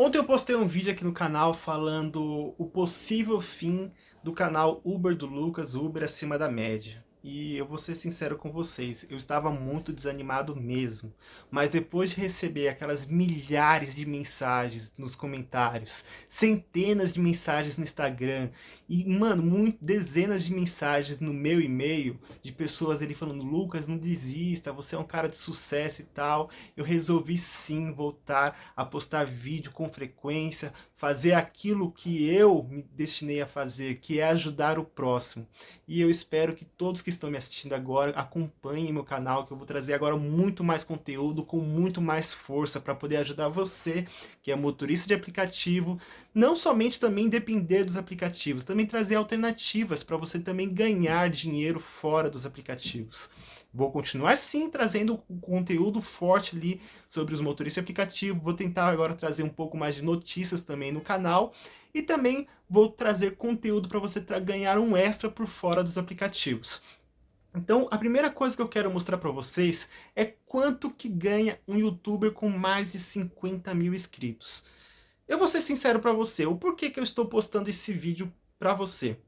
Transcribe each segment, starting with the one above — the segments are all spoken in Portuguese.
Ontem eu postei um vídeo aqui no canal falando o possível fim do canal Uber do Lucas, Uber acima da média. E eu vou ser sincero com vocês, eu estava muito desanimado mesmo. Mas depois de receber aquelas milhares de mensagens nos comentários, centenas de mensagens no Instagram, e, mano, muito, dezenas de mensagens no meu e-mail, de pessoas ali falando, Lucas, não desista, você é um cara de sucesso e tal, eu resolvi sim voltar a postar vídeo com frequência, fazer aquilo que eu me destinei a fazer, que é ajudar o próximo. E eu espero que todos que estão me assistindo agora acompanhem meu canal, que eu vou trazer agora muito mais conteúdo, com muito mais força, para poder ajudar você, que é motorista de aplicativo, não somente também depender dos aplicativos, também trazer alternativas para você também ganhar dinheiro fora dos aplicativos. Vou continuar sim trazendo conteúdo forte ali sobre os motoristas aplicativo, vou tentar agora trazer um pouco mais de notícias também no canal e também vou trazer conteúdo para você ganhar um extra por fora dos aplicativos. Então, a primeira coisa que eu quero mostrar para vocês é quanto que ganha um youtuber com mais de 50 mil inscritos. Eu vou ser sincero para você, o porquê que eu estou postando esse vídeo para você.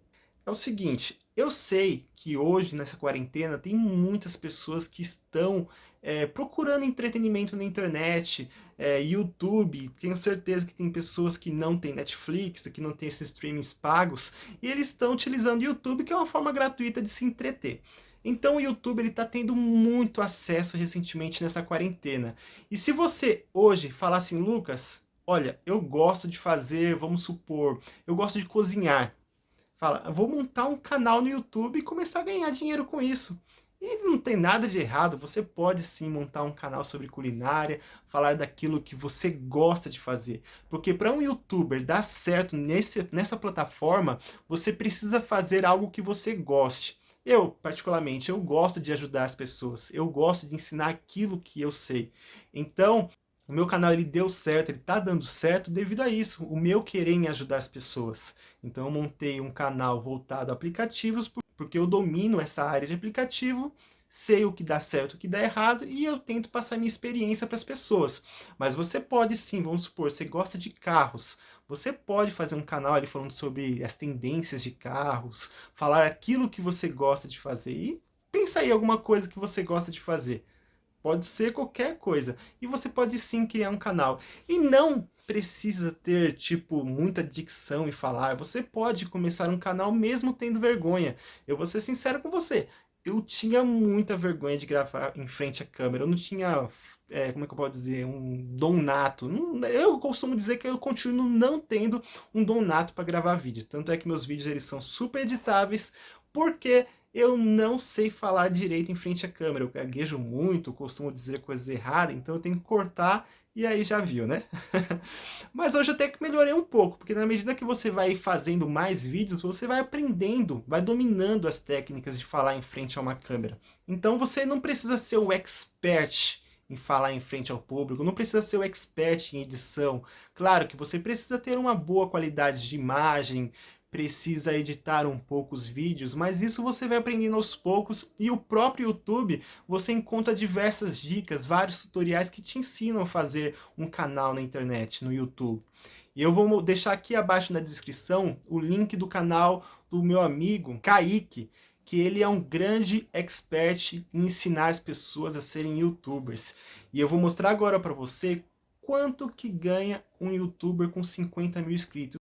É o seguinte, eu sei que hoje, nessa quarentena, tem muitas pessoas que estão é, procurando entretenimento na internet, é, YouTube, tenho certeza que tem pessoas que não têm Netflix, que não tem esses streamings pagos, e eles estão utilizando o YouTube, que é uma forma gratuita de se entreter. Então o YouTube está tendo muito acesso recentemente nessa quarentena. E se você hoje falar assim, Lucas, olha, eu gosto de fazer, vamos supor, eu gosto de cozinhar. Fala, vou montar um canal no YouTube e começar a ganhar dinheiro com isso. E não tem nada de errado, você pode sim montar um canal sobre culinária, falar daquilo que você gosta de fazer. Porque para um youtuber dar certo nesse, nessa plataforma, você precisa fazer algo que você goste. Eu, particularmente, eu gosto de ajudar as pessoas, eu gosto de ensinar aquilo que eu sei. Então, o meu canal ele deu certo, ele está dando certo devido a isso, o meu querer em ajudar as pessoas. Então eu montei um canal voltado a aplicativos, porque eu domino essa área de aplicativo sei o que dá certo, o que dá errado e eu tento passar minha experiência para as pessoas. Mas você pode sim, vamos supor, você gosta de carros, você pode fazer um canal ali falando sobre as tendências de carros, falar aquilo que você gosta de fazer e pensa aí alguma coisa que você gosta de fazer. Pode ser qualquer coisa. E você pode sim criar um canal. E não precisa ter, tipo, muita dicção e falar. Você pode começar um canal mesmo tendo vergonha. Eu vou ser sincero com você eu tinha muita vergonha de gravar em frente à câmera. Eu não tinha, é, como é que eu posso dizer, um dom nato. Eu costumo dizer que eu continuo não tendo um dom nato para gravar vídeo. Tanto é que meus vídeos eles são super editáveis, porque eu não sei falar direito em frente à câmera. Eu gaguejo muito, costumo dizer coisas erradas, então eu tenho que cortar e aí já viu, né? Mas hoje até que melhorei um pouco, porque na medida que você vai fazendo mais vídeos, você vai aprendendo, vai dominando as técnicas de falar em frente a uma câmera. Então você não precisa ser o expert em falar em frente ao público, não precisa ser o expert em edição. Claro que você precisa ter uma boa qualidade de imagem, precisa editar um pouco os vídeos, mas isso você vai aprendendo aos poucos e o próprio YouTube você encontra diversas dicas, vários tutoriais que te ensinam a fazer um canal na internet, no YouTube. E eu vou deixar aqui abaixo na descrição o link do canal do meu amigo Kaique, que ele é um grande expert em ensinar as pessoas a serem youtubers. E eu vou mostrar agora para você quanto que ganha um youtuber com 50 mil inscritos.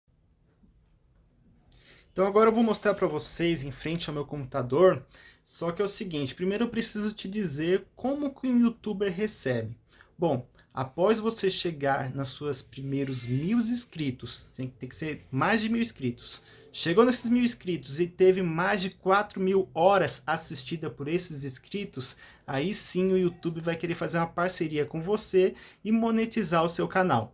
Então agora eu vou mostrar para vocês em frente ao meu computador, só que é o seguinte, primeiro eu preciso te dizer como que um youtuber recebe. Bom, após você chegar nas suas primeiros mil inscritos, tem, que ser mais de mil inscritos, chegou nesses mil inscritos e teve mais de 4 mil horas assistida por esses inscritos, aí sim o YouTube vai querer fazer uma parceria com você e monetizar o seu canal.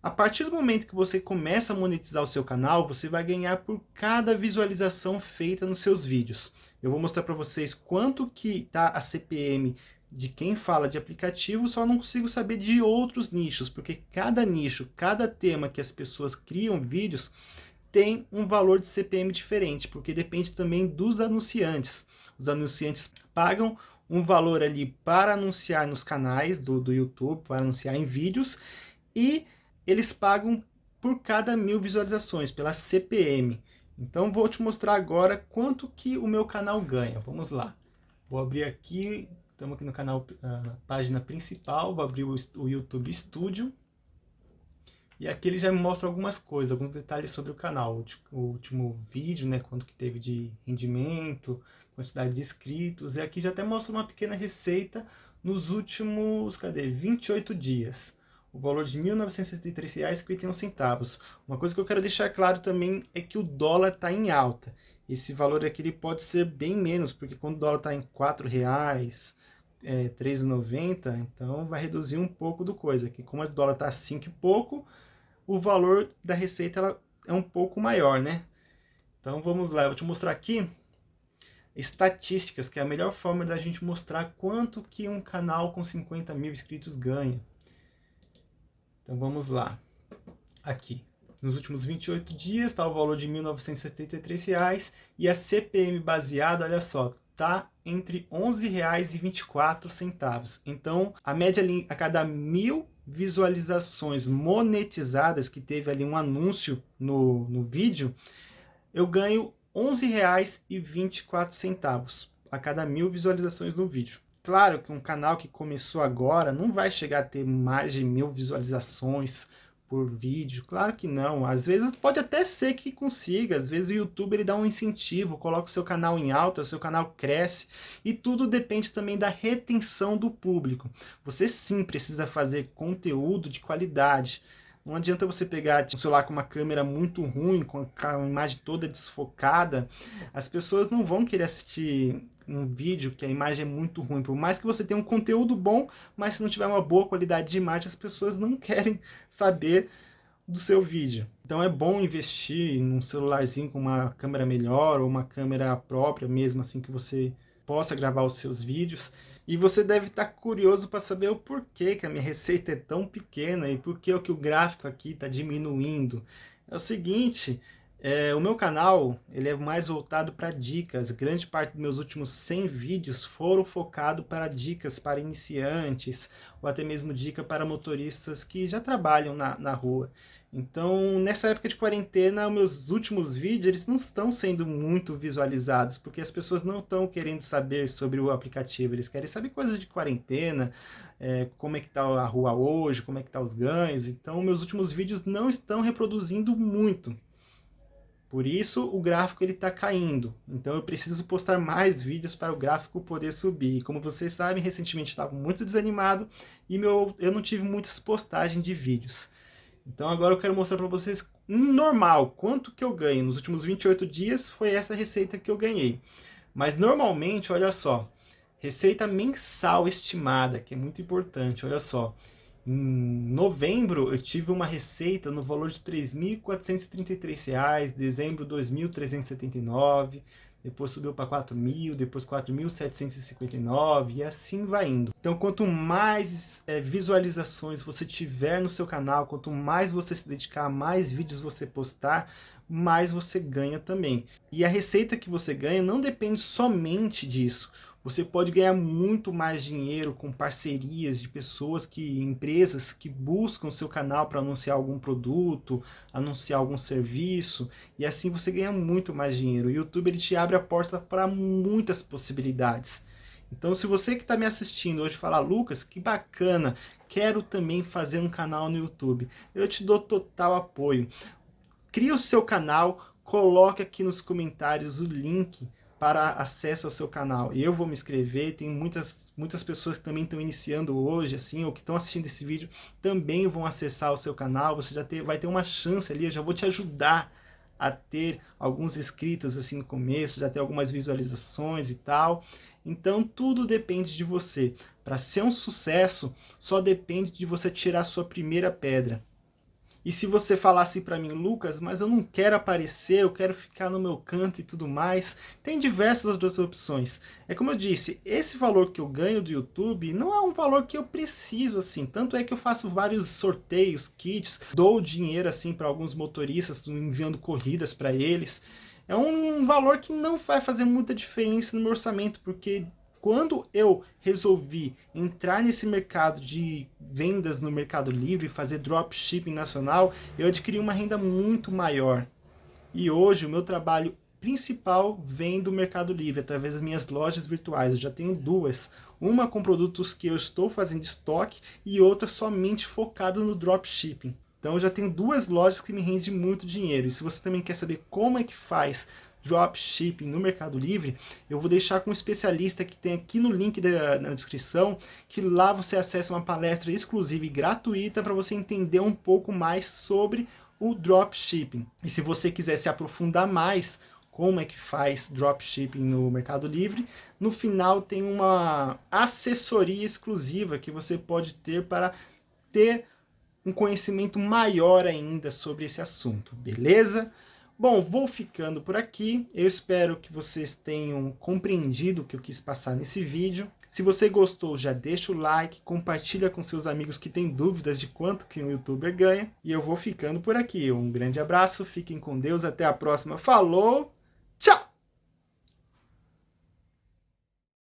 A partir do momento que você começa a monetizar o seu canal, você vai ganhar por cada visualização feita nos seus vídeos. Eu vou mostrar para vocês quanto que está a CPM de quem fala de aplicativo, só não consigo saber de outros nichos, porque cada nicho, cada tema que as pessoas criam vídeos, tem um valor de CPM diferente, porque depende também dos anunciantes. Os anunciantes pagam um valor ali para anunciar nos canais do, do YouTube, para anunciar em vídeos, e eles pagam por cada mil visualizações, pela CPM. Então vou te mostrar agora quanto que o meu canal ganha. Vamos lá. Vou abrir aqui, estamos aqui no canal, uh, página principal, vou abrir o, o YouTube Studio. E aqui ele já me mostra algumas coisas, alguns detalhes sobre o canal. O, último vídeo, né, quanto que teve de rendimento, quantidade de inscritos. E aqui já até mostra uma pequena receita nos últimos, cadê, 28 dias o valor de R$ 1.973,51. Uma coisa que eu quero deixar claro também é que o dólar está em alta. Esse valor aqui ele pode ser bem menos, porque quando o dólar está em R$ 4,00, é, R$ 3,90, então vai reduzir um pouco do coisa. Aqui, como o dólar está 5 e pouco, o valor da receita ela é um pouco maior, né? Então vamos lá, eu vou te mostrar aqui estatísticas, que é a melhor forma da gente mostrar quanto que um canal com 50 mil inscritos ganha. Então vamos lá. Aqui. Nos últimos 28 dias está o valor de R$ 1.973 e a CPM baseada, olha só, está entre R$ 11,24. Então, a média ali, a cada mil visualizações monetizadas, que teve ali um anúncio no, no vídeo, eu ganho R$ 11,24 a cada mil visualizações no vídeo. Claro que um canal que começou agora não vai chegar a ter mais de mil visualizações por vídeo, claro que não. Às vezes pode até ser que consiga, às vezes o YouTube ele dá um incentivo, coloca o seu canal em alta, o seu canal cresce, e tudo depende também da retenção do público. Você sim precisa fazer conteúdo de qualidade, não adianta você pegar um celular com uma câmera muito ruim, com a imagem toda desfocada. As pessoas não vão querer assistir um vídeo que a imagem é muito ruim. Por mais que você tenha um conteúdo bom, mas se não tiver uma boa qualidade de imagem, as pessoas não querem saber do seu vídeo. Então é bom investir num celularzinho com uma câmera melhor ou uma câmera própria mesmo, assim que você possa gravar os seus vídeos. E você deve estar curioso para saber o porquê que a minha receita é tão pequena e por que o gráfico aqui está diminuindo. É o seguinte, é, o meu canal ele é mais voltado para dicas. Grande parte dos meus últimos 100 vídeos foram focados para dicas para iniciantes ou até mesmo dica para motoristas que já trabalham na, na rua. Então, nessa época de quarentena, meus últimos vídeos eles não estão sendo muito visualizados, porque as pessoas não estão querendo saber sobre o aplicativo, eles querem saber coisas de quarentena, é, como é que está a rua hoje, como é que tá os ganhos. Então, meus últimos vídeos não estão reproduzindo muito. Por isso, o gráfico está caindo. Então, eu preciso postar mais vídeos para o gráfico poder subir. Como vocês sabem, recentemente estava muito desanimado e meu, eu não tive muitas postagens de vídeos. Então agora eu quero mostrar para vocês normal, quanto que eu ganho. Nos últimos 28 dias foi essa receita que eu ganhei. Mas normalmente, olha só, receita mensal estimada, que é muito importante, olha só. Em novembro eu tive uma receita no valor de R$ 3.433, dezembro R$ 2.379, depois subiu para 4.000, depois 4.759 e assim vai indo. Então quanto mais é, visualizações você tiver no seu canal, quanto mais você se dedicar, mais vídeos você postar, mais você ganha também. E a receita que você ganha não depende somente disso. Você pode ganhar muito mais dinheiro com parcerias de pessoas que, empresas que buscam seu canal para anunciar algum produto, anunciar algum serviço, e assim você ganha muito mais dinheiro. O YouTube ele te abre a porta para muitas possibilidades. Então se você que está me assistindo hoje falar, Lucas, que bacana, quero também fazer um canal no YouTube, eu te dou total apoio. Crie o seu canal, coloque aqui nos comentários o link para acesso ao seu canal. Eu vou me inscrever, tem muitas, muitas pessoas que também estão iniciando hoje, assim, ou que estão assistindo esse vídeo, também vão acessar o seu canal, você já ter, vai ter uma chance ali, eu já vou te ajudar a ter alguns inscritos assim no começo, já ter algumas visualizações e tal. Então tudo depende de você. Para ser um sucesso, só depende de você tirar sua primeira pedra. E se você falasse para mim, Lucas, mas eu não quero aparecer, eu quero ficar no meu canto e tudo mais, tem diversas outras opções. É como eu disse, esse valor que eu ganho do YouTube não é um valor que eu preciso assim, tanto é que eu faço vários sorteios, kits, dou dinheiro assim para alguns motoristas, enviando corridas para eles. É um valor que não vai fazer muita diferença no meu orçamento, porque quando eu resolvi entrar nesse mercado de vendas no Mercado Livre, fazer dropshipping nacional, eu adquiri uma renda muito maior. E hoje o meu trabalho principal vem do Mercado Livre, através das minhas lojas virtuais. Eu já tenho duas. Uma com produtos que eu estou fazendo estoque e outra somente focada no dropshipping. Então eu já tenho duas lojas que me rendem muito dinheiro. E se você também quer saber como é que faz dropshipping no Mercado Livre, eu vou deixar com um especialista que tem aqui no link da, na descrição, que lá você acessa uma palestra exclusiva e gratuita para você entender um pouco mais sobre o dropshipping. E se você quiser se aprofundar mais, como é que faz dropshipping no Mercado Livre, no final tem uma assessoria exclusiva que você pode ter para ter um conhecimento maior ainda sobre esse assunto, beleza? Bom, vou ficando por aqui. Eu espero que vocês tenham compreendido o que eu quis passar nesse vídeo. Se você gostou, já deixa o like, compartilha com seus amigos que têm dúvidas de quanto que um youtuber ganha. E eu vou ficando por aqui. Um grande abraço, fiquem com Deus, até a próxima. Falou, tchau!